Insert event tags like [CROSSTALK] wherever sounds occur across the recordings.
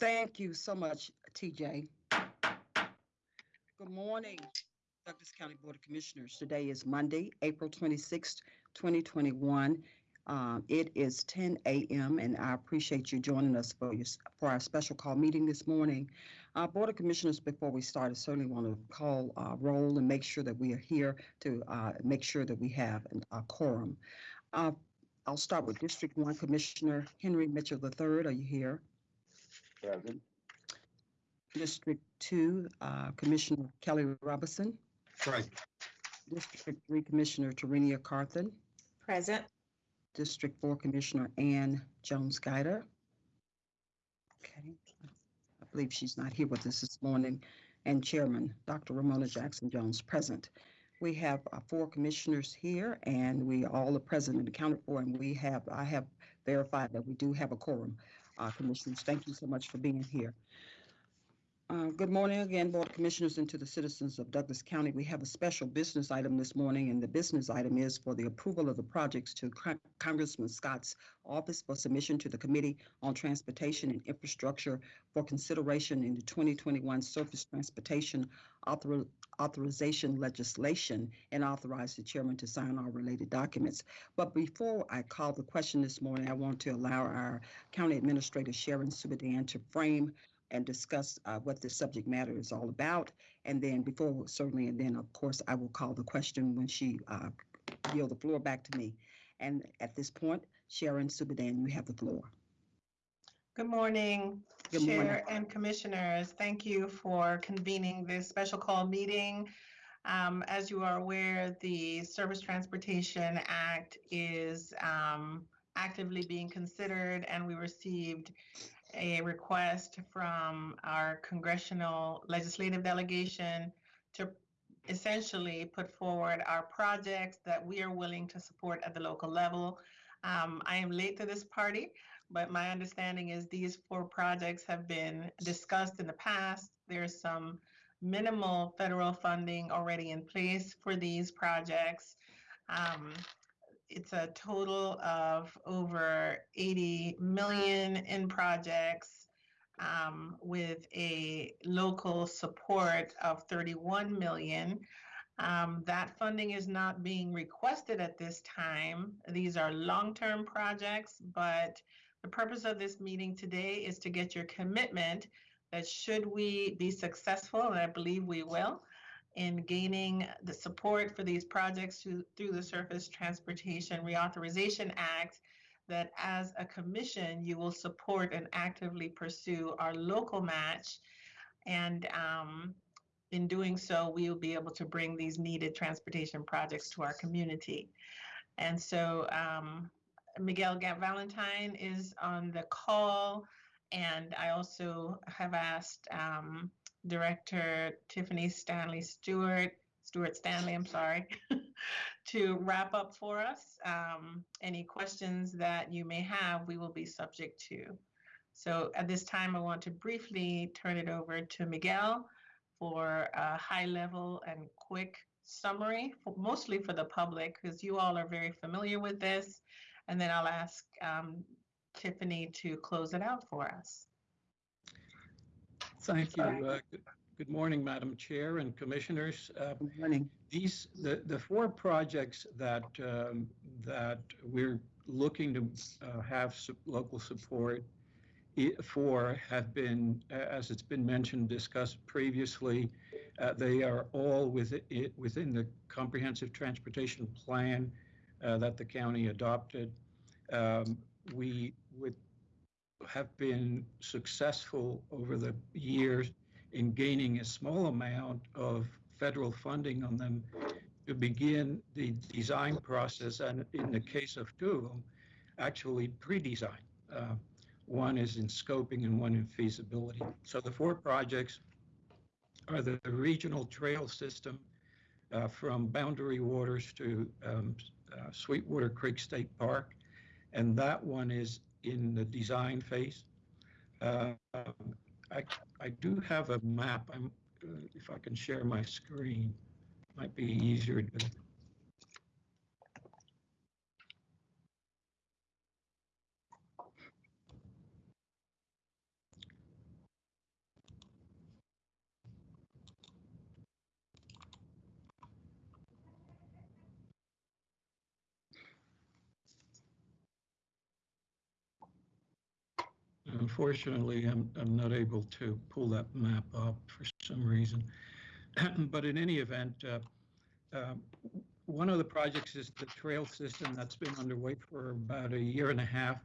Thank you so much, TJ. Good morning, Douglas County Board of Commissioners. Today is Monday, April 26th, 2021. Um, It is 10 a.m. and I appreciate you joining us for your, for our special call meeting this morning. Uh, Board of Commissioners, before we start, I certainly want to call uh, roll and make sure that we are here to uh, make sure that we have an- a quorum. Uh, I'll start with District 1 Commissioner Henry Mitchell III. Are you here? Present. District Two, uh, Commissioner Kelly Robinson. Right. District Three, Commissioner Tarenia Carthen. Present. District Four, Commissioner Ann Jones Guider. Okay, I believe she's not here with us this morning. And Chairman, Dr. Romona Jackson Jones, present. We have uh, four commissioners here and we all are present and accounted for, and we have, I have verified that we do have a quorum. Uh, Commissioners, thank you so much for being here. Uh, Good morning again, Board of Commissioners, and to the citizens of Douglas County. We have a special business item this morning, and the business item is for the approval of the projects to Con- Congressman Scott's office for submission to the Committee on Transportation and Infrastructure for consideration in the 2021 Surface Transportation Author- Authorization Legislation and authorize the chairman to sign all related documents. But before I call the question this morning, I want to allow our County Administrator Sharon Subadan to frame and discuss uh, what the subject matter is all about. And then before, certainly, and then of course, I will call the question when she uh, yield the floor back to me. And at this point, Sharon Subadan, you have the floor. Good morning, Good morning. Chair and Commissioners. Thank you for convening this special call meeting. Um, As you are aware, the Surface Transportation Act is um, actively being considered, and we received a request from our congressional legislative delegation to essentially put forward our projects that we are willing to support at the local level. Um, I am late to this party, but my understanding is these four projects have been discussed in the past. There's some minimal federal funding already in place for these projects. Um, it's a total of over 80 million in projects um, with a local support of 31 million. Um, that funding is not being requested at this time. These are long-term projects, but the purpose of this meeting today is to get your commitment that should we be successful, and I believe we will, in gaining the support for these projects through, through the Surface Transportation Reauthorization Act, that as a commission, you will support and actively pursue our local match. And um, in doing so, we will be able to bring these needed transportation projects to our community. And so um, Miguel Valentine is on the call. And I also have asked um, Director Tiffany Stanley Stewart, Stewart Stanley, I'm sorry, [LAUGHS] to wrap up for us. Um, any questions that you may have, we will be subject to. So at this time, I want to briefly turn it over to Miguel for a high level and quick summary, for, mostly for the public, because you all are very familiar with this. And then I'll ask um, Tiffany to close it out for us. Thank you. Uh, good- Good morning, Madam Chair and Commissioners. Uh, Good morning. These, the, the four projects that, um, that we're looking to uh, have su- local support i- for have been, a- as it's been mentioned, discussed previously. uh, They are all within, within the comprehensive transportation plan uh, that the county adopted. Um, We would have been successful over the years in gaining a small amount of federal funding on them to begin the design process, and in the case of two of them, actually pre-design. Uh, One is in scoping and one in feasibility. So the four projects are the regional trail system uh, from Boundary Waters to um, uh, Sweetwater Creek State Park, and that one is in the design phase. Uh, I, I do have a map. I'm, uh, if I can share my screen, might be easier to. Unfortunately, I'm, I'm not able to pull that map up for some reason. [CLEARS THROAT] But in any event, uh, um, one of the projects is the trail system that's been underway for about a year and a half.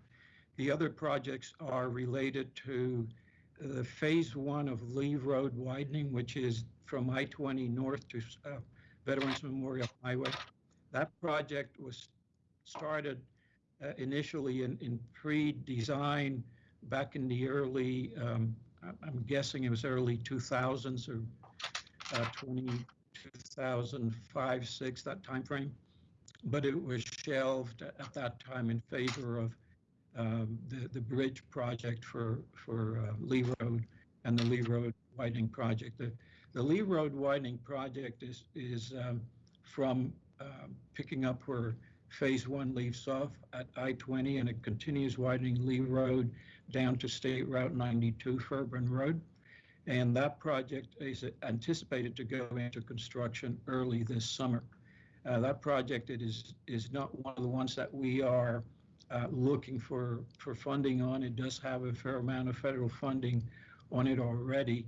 The other projects are related to the phase one of Lee Road widening, which is from I-20 north to uh, Veterans Memorial Highway. That project was started uh, initially in, in pre-design back in the early, um, I'm guessing it was early 2000s or uh, 20, 2005, 6, that time frame. But it was shelved at that time in favor of um, the, the bridge project for, for uh, Lee Road and the Lee Road widening project. The, the Lee Road widening project is, is um, from um, picking up where Phase One leaves off at I-20 and it continues widening Lee Road down to State Route 92, Fairburn Road. And that project is anticipated to go into construction early this summer. Uh, That project, it is, is not one of the ones that we are uh, looking for, for funding on. It does have a fair amount of federal funding on it already,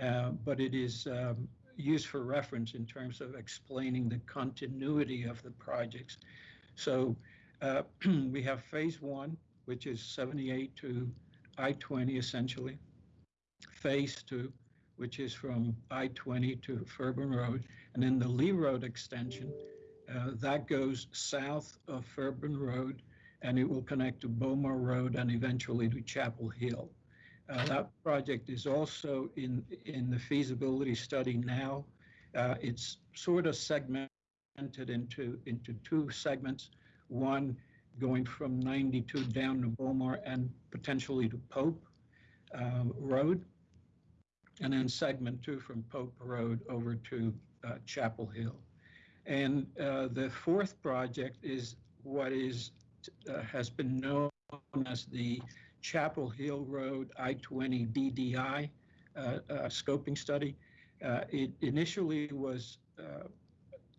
uh, but it is um, used for reference in terms of explaining the continuity of the projects. So uh, [CLEARS THROAT] we have phase one, which is 78 to I-20 essentially. Phase two, which is from I-20 to Fairburn Road, and then the Lee Road extension, uh, that goes south of Fairburn Road, and it will connect to Bomar Road and eventually to Chapel Hill. Uh, That project is also in, in the feasibility study now. Uh, It's sort of segmented into, into two segments. One going from 92 down to Bomar and potentially to Pope um, Road. And then segment two from Pope Road over to uh, Chapel Hill. And uh, the fourth project is what is, uh, has been known as the Chapel Hill Road I-20 DDI uh, uh, scoping study. Uh, It initially was uh,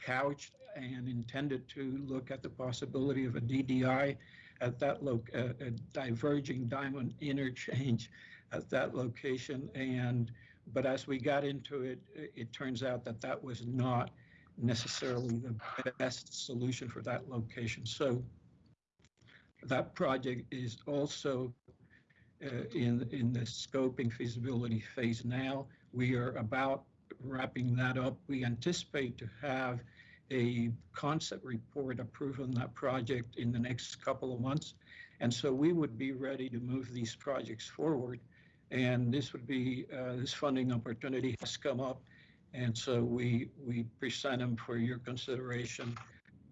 couched and intended to look at the possibility of a DDI at that loc, a a diverging diamond interchange at that location. And, but as we got into it, it- it turns out that that was not necessarily the best solution for that location. So that project is also uh, in, in the scoping feasibility phase now. We are about wrapping that up. We anticipate to have a concept report approved on that project in the next couple of months. And so we would be ready to move these projects forward. And this would be, uh, this funding opportunity has come up. And so we, we present them for your consideration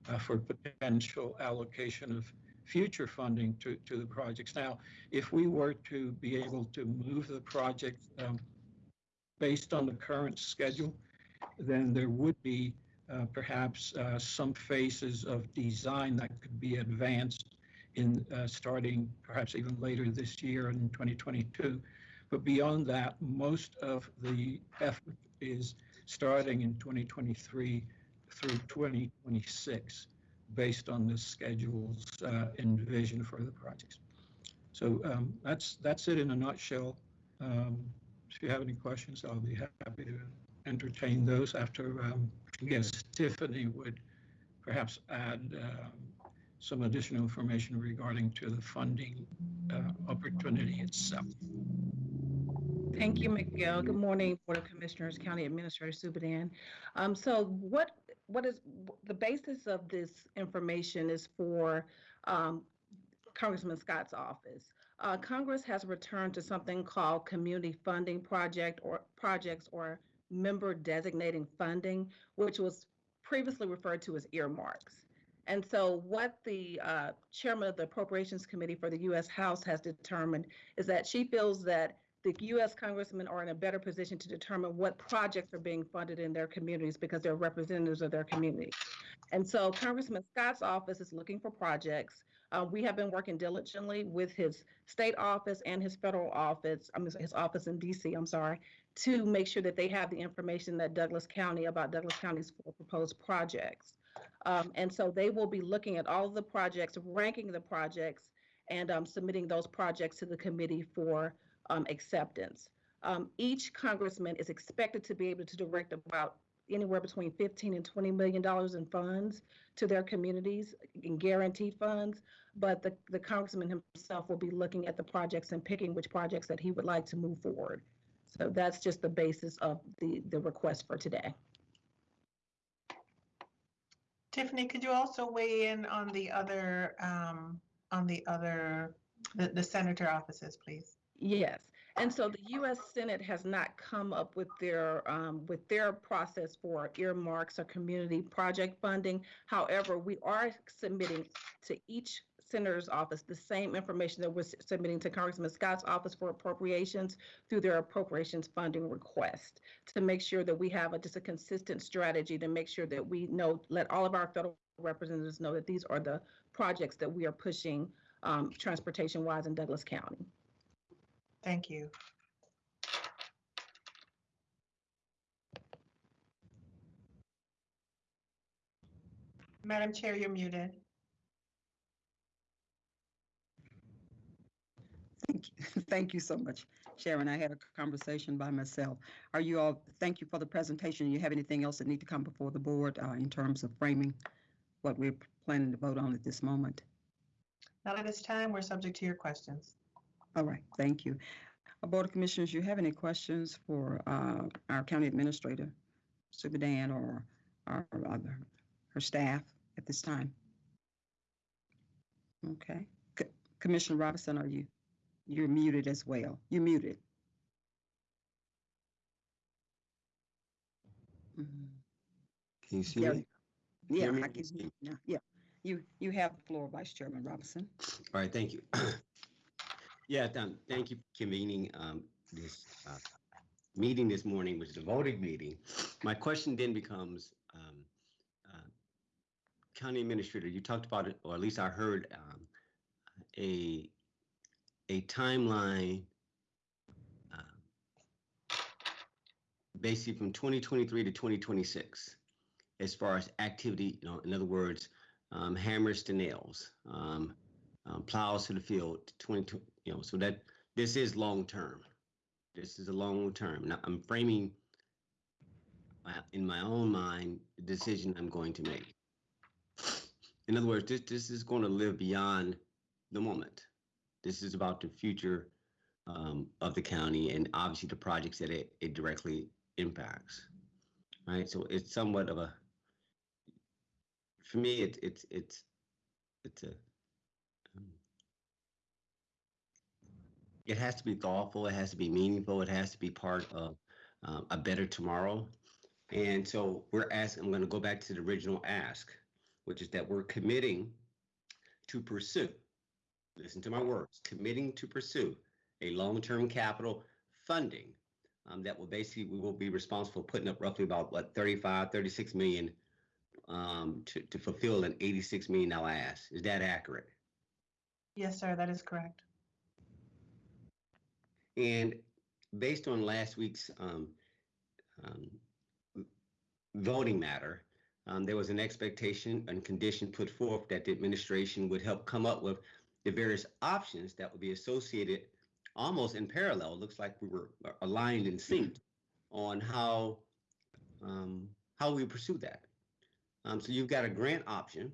uh, for potential allocation of future funding to, to the projects. Now, if we were to be able to move the project um, based on the current schedule, then there would be uh, perhaps uh, some phases of design that could be advanced in uh, starting perhaps even later this year in 2022. But beyond that, most of the effort is starting in 2023 through 2026 based on the schedules uh, envisioned for the projects. So um, that's that's it in a nutshell. Um, if you have any questions, I'll be happy to entertain those after, um, guess Tiffany would perhaps add um, some additional information regarding to the funding uh, opportunity itself. Thank you, Miguel. Good morning, Board of Commissioners, County Administrator Subadan. Um, so what, what is, the basis of this information is for, um, Congressman Scott's office. Uh, Congress has returned to something called Community Funding Project or projects or member designating funding, which was previously referred to as earmarks. And so what the uh, chairman of the Appropriations Committee for the U.S. House has determined is that she feels that the U.S. congressmen are in a better position to determine what projects are being funded in their communities because they're representatives of their community. And so Congressman Scott's office is looking for projects. Uh, we have been working diligently with his state office and his federal office, I mean, his office in D.C., I'm sorry, to make sure that they have the information that Douglas County about Douglas County's four proposed projects. Um, and so they will be looking at all of the projects, ranking the projects, and um, submitting those projects to the committee for um, acceptance. Um, each congressman is expected to be able to direct about anywhere between 15 and 20 million dollars in funds to their communities in guaranteed funds. But the, the congressman himself will be looking at the projects and picking which projects that he would like to move forward. So that's just the basis of the, the request for today. Tiffany, could you also weigh in on the other, um, on the other, the, the senator offices, please? Yes, and so the U.S. Senate has not come up with their, um, with their process for earmarks or community project funding. However, we are submitting to each senator's office the same information that we're submitting to Congressman Scott's office for appropriations through their appropriations funding request to make sure that we have a, just a consistent strategy to make sure that we know, let all of our federal representatives know that these are the projects that we are pushing, um, transportation-wise in Douglas County. Thank you. Madam Chair, you're muted. Thank you. [LAUGHS] Thank you so much, Sharon. I had a conversation by myself. Are you all, thank you for the presentation. You have anything else that need to come before the board uh, in terms of framing what we're planning to vote on at this moment? Not at this time. We're subject to your questions. All right, thank you. Uh, Board of Commissioners, you have any questions for uh, our county administrator, Subadan, or our other, her staff at this time? Okay. Co- Commissioner Robinson, are you, you're muted as well. You're muted. Mhm. Can you see Yeah. me? Yeah, hear me? I can hear you now. Yeah, you, you have the floor, Vice Chairman Robinson. All right, thank you. [CLEARS THROAT] Yeah, um, thank you for convening um, this uh, meeting this morning, which is a voting meeting. My question then becomes, um, uh, County Administrator, you talked about it, or at least I heard um, a, a timeline uh, basically from 2023 to 2026 as far as activity, you know, in other words, um, hammers to nails, um, um, plows to the field, 20, you know, so that this is long term. This is a long term. Now I'm framing in my own mind the decision I'm going to make. In other words, this, this is going to live beyond the moment. This is about the future um, of the county and obviously the projects that it, it directly impacts. Right. So it's somewhat of a, for me, it's, it's, it's, it's a, um, it has to be thoughtful, it has to be meaningful, it has to be part of um, a better tomorrow. And so we're asking, I'm going to go back to the original ask, which is that we're committing to pursue, listen to my words, committing to pursue a long-term capital funding um, that will basically, we will be responsible for putting up roughly about what, 35, 36 million um, to, to fulfill an $86 million ask. Is that accurate? Yes, sir, that is correct. And based on last week's um, um, voting matter, um, there was an expectation and condition put forth that the administration would help come up with the various options that would be associated almost in parallel. Looks like we were aligned and synced on how um, how we pursue that. Um, so you've got a grant option.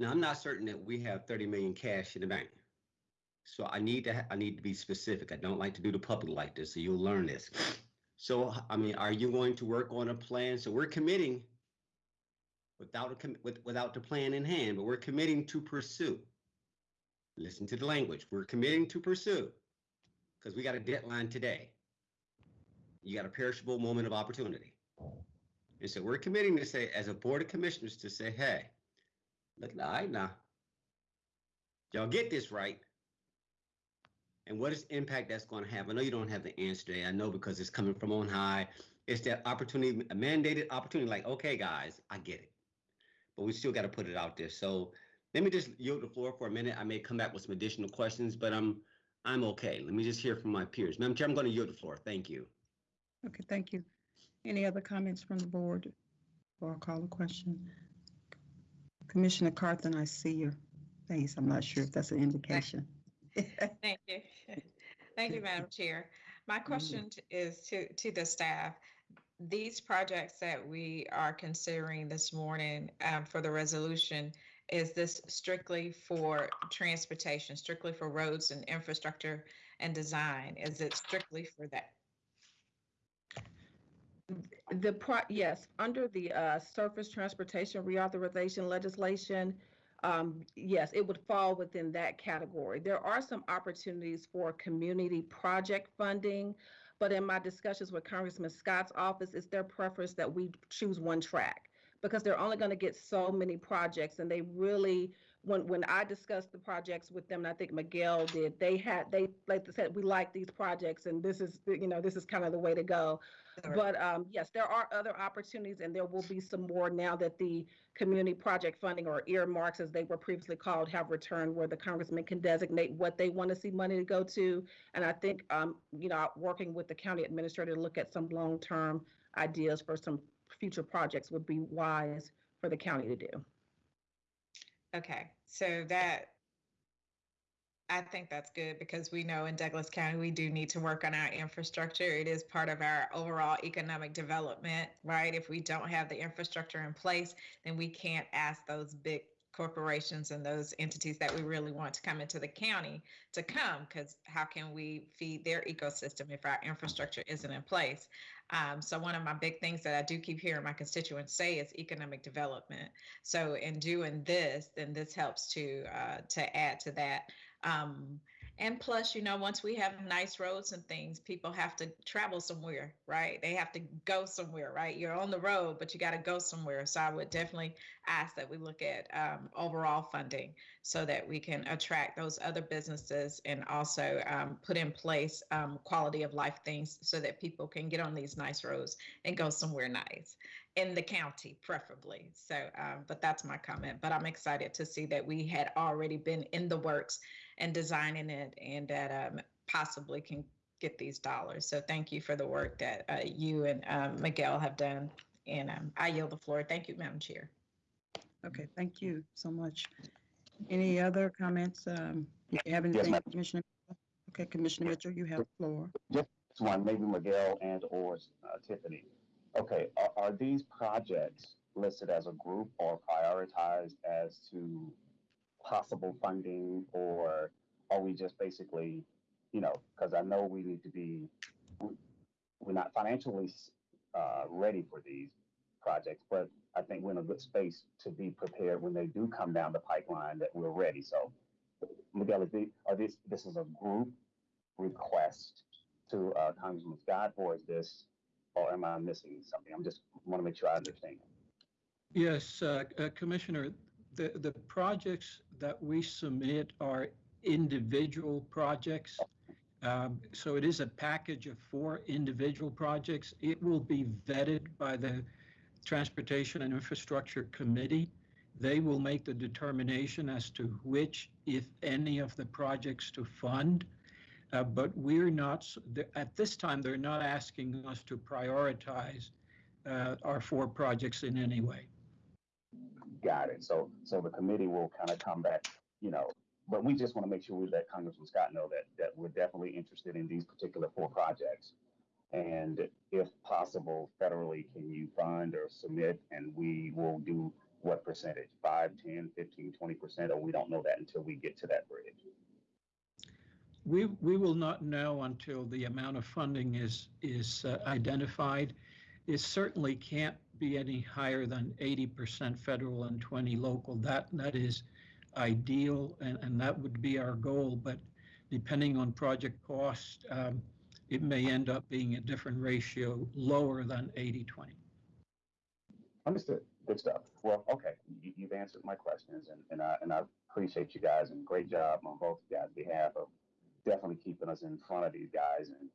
Now I'm not certain that we have 30 million cash in the bank. So I need to I need to be specific. I don't like to do the public like this, so you'll learn this. So I mean, are you going to work on a plan? So we're committing without a com- with, without the plan in hand, but we're committing to pursue. Listen to the language. We're committing to pursue because we got a deadline today. You got a perishable moment of opportunity. And so we're committing to say, as a board of commissioners, to say, hey, look, all right now, y'all get this right and what is impact that's going to have. I know you don't have the answer today. I know because it's coming from on high. It's that opportunity, a mandated opportunity. Like, okay, guys, I get it, but we still got to put it out there. So let me just yield the floor for a minute. I may come back with some additional questions, but I'm I'm okay. Let me just hear from my peers. Madam Chair, I'm going to yield the floor. Thank you. Okay, thank you. Any other comments from the board? Or I'll call a question. Commissioner Carthen, I see your face. I'm not sure if that's an indication. [LAUGHS] Thank you. Thank you, Madam Chair. My question t- is to, to the staff. These projects that we are considering this morning um, for the resolution, is this strictly for transportation, strictly for roads and infrastructure and design? Is it strictly for that? The pro, yes, under the uh, surface transportation reauthorization legislation, um, yes, it would fall within that category. There are some opportunities for community project funding, but in my discussions with Congressman Scott's office, it's their preference that we choose one track because they're only going to get so many projects, and they really when when I discussed the projects with them, and I think Miguel did, they had they like they said we like these projects, and this is you know this is kind of the way to go. But um, yes, there are other opportunities, and there will be some more now that the community project funding or earmarks, as they were previously called, have returned, where the congressman can designate what they want to see money to go to. And I think, um, you know, working with the county administrator to look at some long-term ideas for some future projects would be wise for the county to do. Okay, so that, I think that's good because we know in Douglas County, we do need to work on our infrastructure. It is part of our overall economic development, right? If we don't have the infrastructure in place, then we can't ask those big corporations and those entities that we really want to come into the county to come because how can we feed their ecosystem if our infrastructure isn't in place? Um, so one of my big things that I do keep hearing my constituents say is economic development. So in doing this, then this helps to uh, to add to that. Um, and plus, you know, once we have nice roads and things, people have to travel somewhere, right? They have to go somewhere, right? You're on the road, but you got to go somewhere. So I would definitely ask that we look at um, overall funding so that we can attract those other businesses and also um, put in place um, quality of life things so that people can get on these nice roads and go somewhere nice in the county, preferably. So, um, but that's my comment. But I'm excited to see that we had already been in the works and designing it and that um, possibly can get these dollars. So thank you for the work that uh, you and um, Miguel have done. And um, I yield the floor. Thank you, Madam Chair. Okay, thank you so much. Any other comments? Um, you have Yes, anything, ma'am. Commissioner? Okay, Commissioner Mitchell, you have the floor. Just one, maybe Miguel and or uh, Tiffany. Okay, are, are these projects listed as a group or prioritized as to possible funding or are we just basically, you know, because I know we need to be, we- we're not financially uh, ready for these projects, but I think we're in a good space to be prepared when they do come down the pipeline that we're ready. So, Miguel, are this, this is a group request to uh, Congressman Scott, or is this, or am I missing something? I'm just want to make sure I understand. Yes, uh, uh, Commissioner, the, the projects that we submit are individual projects. Um, So it is a package of four individual projects. It will be vetted by the Transportation and Infrastructure Committee. They will make the determination as to which, if any, of the projects to fund. Uh, But we're not, at this time, they're not asking us to prioritize uh, our four projects in any way. Got it. So, so the committee will kind of come back, you know, but we just want to make sure we let Congressman Scott know that, that we're definitely interested in these particular four projects. And if possible, federally, can you fund or submit and we will do what percentage? Five, ten, fifteen, twenty percent, or we don't know that until we get to that bridge? We, we will not know until the amount of funding is, is uh, identified. It certainly can't be any higher than 80% federal and 20 local. That, that is ideal, and, and that would be our goal. But depending on project cost, um, it may end up being a different ratio, lower than 80-20. Understood. Good stuff. Well, okay, you, you've answered my questions, and, and I and I appreciate you guys, and great job on both of you guys' behalf of definitely keeping us in front of these guys. And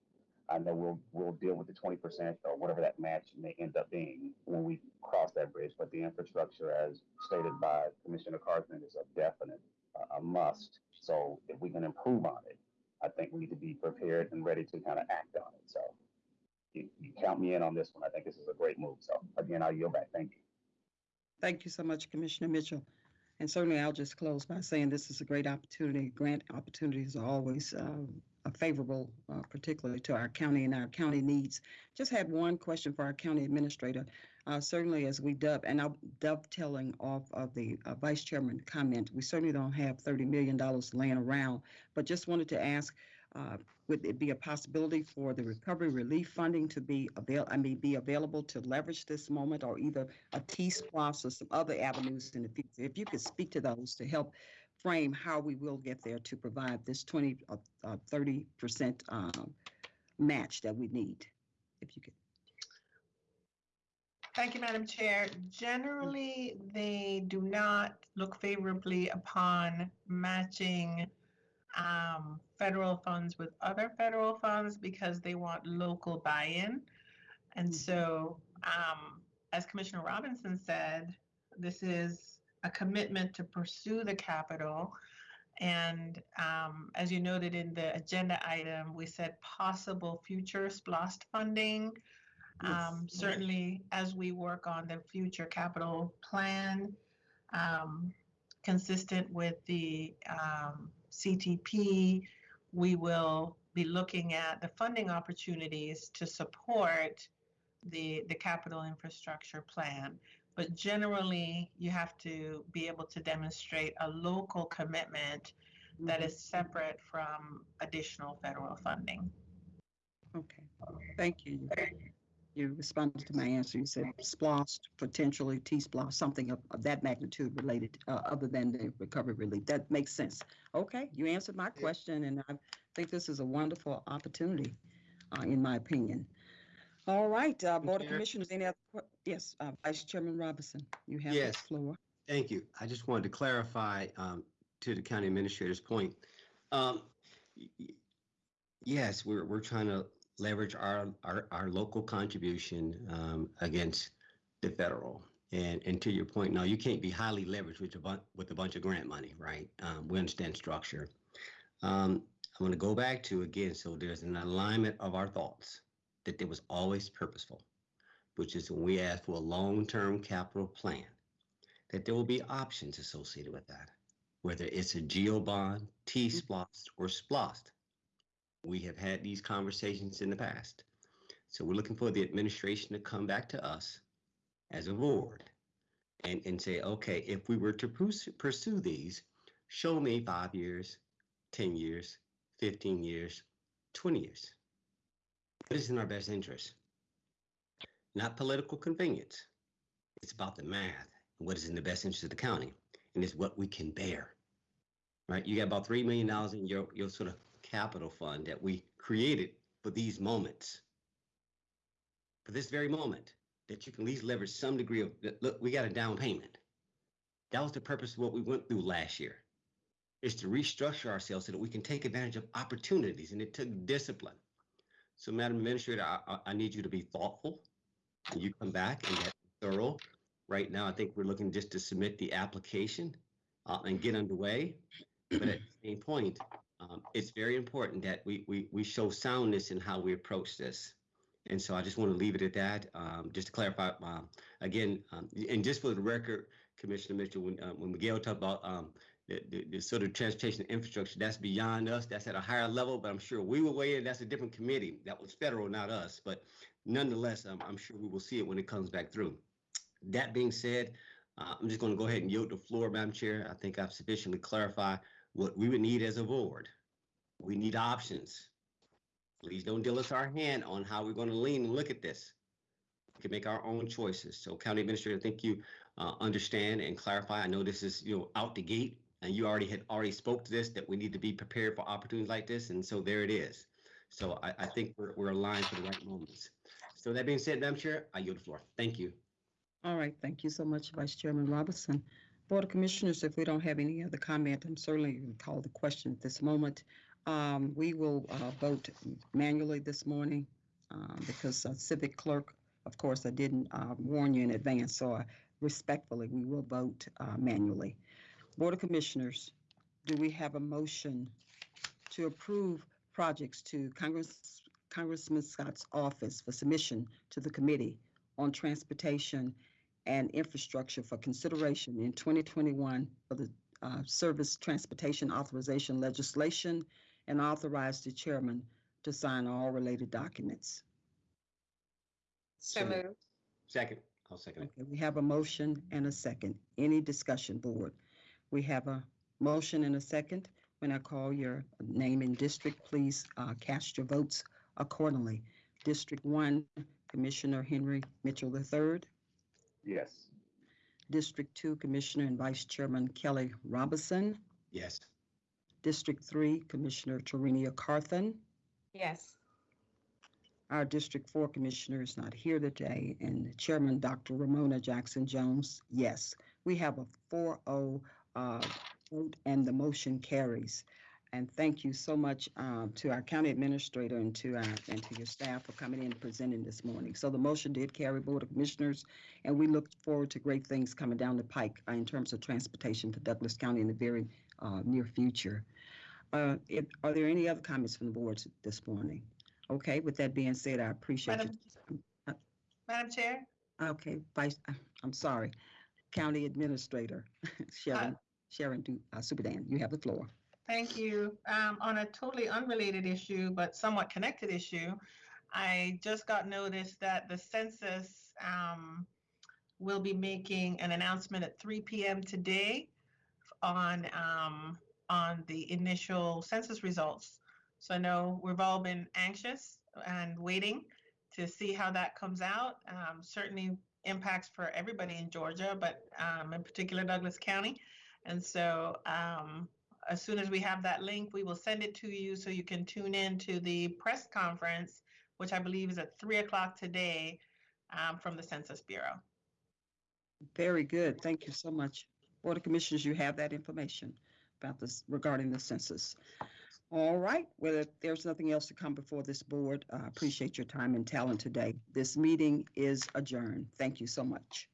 I know we'll we'll deal with the twenty percent or whatever that match may end up being when we cross that bridge. But the infrastructure, as stated by Commissioner Carthen, is a definite uh, a must. So if we can improve on it, I think we need to be prepared and ready to kind of act on it. So you, you count me in on this one. I think this is a great move. So again, I'll yield back. Thank you. Thank you so much, Commissioner Mitchell. And certainly, I'll just close by saying this is a great opportunity. Grant opportunities are always a favorable, uh, particularly to our county and our county needs. Just had one question for our county administrator. Uh, Certainly, as we dove, and I'm dovetailing off of the uh, vice chairman comment, we certainly don't have $30 million laying around, but just wanted to ask, uh, would it be a possibility for the recovery relief funding to be avail, I mean, be available to leverage this moment or either a T-SPLOST or some other avenues in the future? If you could speak to those to help frame how we will get there to provide this 20, uh, uh, 30% um, match that we need, if you could. Thank you, Madam Chair. Generally, they do not look favorably upon matching um, federal funds with other federal funds because they want local buy-in. And Mhm. so, um, as Commissioner Robinson said, this is a commitment to pursue the capital. And um, as you noted in the agenda item, we said possible future SPLOST funding. Um, Yes. certainly, as we work on the future capital plan, um, consistent with the um, CTP, we will be looking at the funding opportunities to support the, the capital infrastructure plan. But generally, you have to be able to demonstrate a local commitment that is separate from additional federal funding. Okay, thank you. You responded to my answer. You said splost, potentially T-splost, something of, of that magnitude related, uh, other than the recovery relief. That makes sense. Okay, you answered my question, and I think this is a wonderful opportunity, uh, in my opinion. All right, uh, Board of Chair? Commissioners, any other, que- yes, uh, Vice Chairman Robinson, you have the Yes. floor. Thank you. I just wanted to clarify um, to the county administrator's point. Um, y- y- Yes, we're, we're trying to leverage our, our, our local contribution um, against the federal. And, and to your point, no, you can't be highly leveraged with a bunch, with a bunch of grant money, right? Um, We understand structure. Um, I'm going to go back to again, so there's an alignment of our thoughts that there was always purposeful, which is when we ask for a long-term capital plan that there will be options associated with that, whether it's a GO bond, mm-hmm. T-splost, or splost. We have had these conversations in the past. So we're looking for the administration to come back to us as a board and, and say, okay, if we were to pursue, pursue these, show me five years, 10 years, 15 years, 20 years. What is in our best interest? Not political convenience. It's about the math what is in the best interest of the county, and it's what we can bear. Right? You got about three million dollars in your your sort of capital fund that we created for these moments, for this very moment, that you can at least leverage some degree of look. We got a down payment. That was the purpose of what we went through last year, is to restructure ourselves so that we can take advantage of opportunities, and it took discipline. So, Madam Administrator, I, I, need you to be thoughtful. And you come back and get thorough Right now, I think we're looking just to submit the application uh, and get underway. But at the same point, um, it's very important that we, we, we show soundness in how we approach this. And so I just want to leave it at that. Um, just to clarify, um, again, um, and just for the record, Commissioner Mitchell, when, uh, when Miguel talked about um, the, the, sort of transportation infrastructure, that's beyond us. That's at a higher level, but I'm sure we will weigh in. That's a different committee. That was federal, not us. But nonetheless, um, I'm sure we will see it when it comes back through. That being said, uh, I'm just going to go ahead and yield the floor, Madam Chair. I think I've sufficiently clarified what we would need as a board. We need options. Please don't deal us our hand on how we're going to lean and look at this. We can make our own choices. So County Administrator, I think you uh, understand and clarify. I know this is, you know, out the gate and you already had already spoke to this, that we need to be prepared for opportunities like this. And so there it is. So I, I think we're, we're aligned for the right moments. So that being said, Madam Chair, I yield the floor. Thank you. All right, thank you so much, Vice Chairman Robinson. Board of Commissioners, if we don't have any other comment, I'm certainly going to call the question at this moment. Um, We will uh, vote manually this morning uh, because Civic Clerk, of course, I didn't uh, warn you in advance, so I- respectfully, we will vote uh, manually. Board of Commissioners, do we have a motion to approve projects to Congress, Congressman Scott's office for submission to the committee on transportation and Infrastructure for consideration in 2021 for the uh, Surface Transportation Authorization legislation and authorize the chairman to sign all related documents. So So moved. moved. Second, I'll second it. Okay, we have a motion and a second. Any discussion, board? We have a motion and a second. When I call your name and district, please uh, cast your votes accordingly. District one, Commissioner Henry Mitchell III. Yes. District two, Commissioner and Vice Chairman Kelly Robinson. Yes. District three, Commissioner Tarenia Carthen. Yes. Our District Four Commissioner is not here today, and Chairman Dr. Romona Jackson Jones, yes. We have a 4-0 uh, vote, and the motion carries. And thank you so much um, to our county administrator and to our, and to your staff for coming in and presenting this morning. So the motion did carry Board of Commissioners, and we look forward to great things coming down the pike uh, in terms of transportation for Douglas County in the very uh, near future. Uh, if- Are there any other comments from the board this morning? Okay, with that being said, I appreciate Madam, you. Madam Chair? Okay, Vice, uh, I'm sorry, County Administrator [LAUGHS] Sharon, Sharon Du- uh, Subadan, you have the floor. Thank you. Um, on a totally unrelated issue, but somewhat connected issue, I just got notice that the census um, will be making an announcement at 3 p.m. today on um, on the initial census results. So I know we've all been anxious and waiting to see how that comes out. Um, certainly impacts for everybody in Georgia, but um, in particular Douglas County. And so um, as soon as we have that link, we will send it to you so you can tune in to the press conference, which I believe is at three o'clock today um, from the Census Bureau. Very good, thank you so much. Board of Commissioners, you have that information about this regarding the census. All right, well, if there's nothing else to come before this board, I appreciate your time and talent today. This meeting is adjourned. Thank you so much.